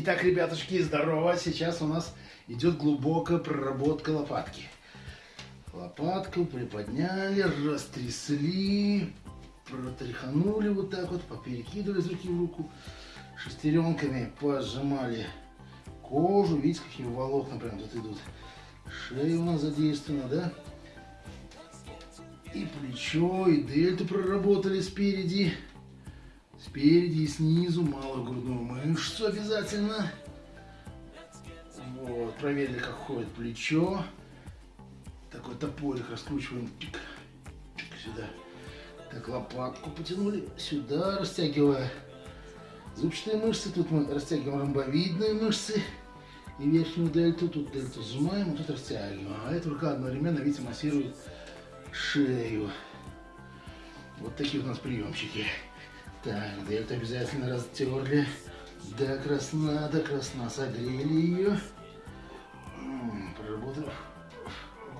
Итак, ребятушки, здорово. Сейчас у нас идет глубокая проработка лопатки. Лопатку приподняли, растрясли, протряханули вот так вот, поперекидывали из руки в руку. Шестеренками пожимали кожу. Видите, какие волокна прям тут идут. Шея у нас задействована, да? И плечо, и дельту проработали спереди. Спереди и снизу малую грудную мышцу обязательно. Вот, проверили, как ходит плечо. Такой топорик раскручиваем. Чик, чик, сюда. Так, лопатку потянули сюда, растягивая зубчатые мышцы. Тут мы растягиваем ромбовидные мышцы. И верхнюю дельту. Тут дельту сжимаем, а тут растягиваем. А эта рука одновременно, видите, массирует шею. Вот такие у нас приемчики. Так, дельту обязательно растерли. До красна, до красна согрели ее. Проработав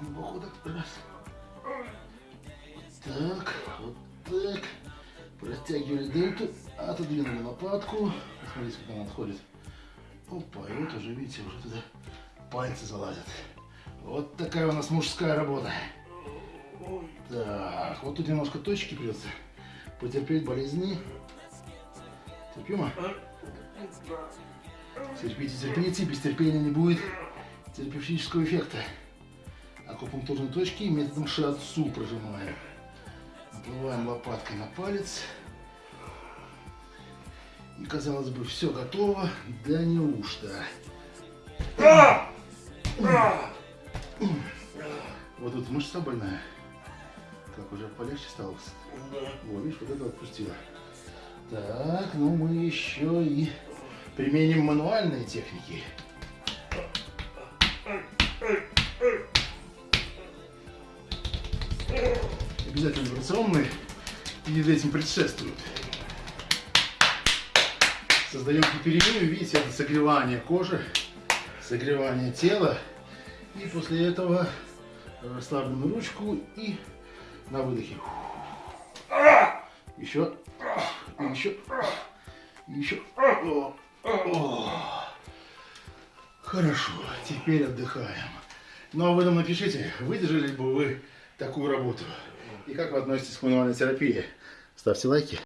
глубоко так раз. Так, вот так. Протягивали дельту, отодвинули лопатку. Смотрите, как она отходит. Опа, и вот уже, видите, уже туда пальцы залазят. Вот такая у нас мужская работа. Так, вот тут немножко точки придется потерпеть болезни. Терпимо? Терпите, терпите, без терпения не будет терапевтического эффекта. Акупунктурные точки методом шиатсу прожимаем. Наплываем лопаткой на палец. И казалось бы, все готово, да неужто. Вот тут мышца больная. Как уже полегче стало? Да. О, видишь, вот это отпустила. Так, ну мы еще и применим мануальные техники. Обязательно вибрационные перед этим предшествуют. Создаем гиперемию, видите, это согревание кожи, согревание тела. И после этого расслабленную ручку и на выдохе. Еще, еще, еще. Хорошо, теперь отдыхаем. Ну а вы нам напишите, выдержали бы вы такую работу? И как вы относитесь к мануальной терапии? Ставьте лайки.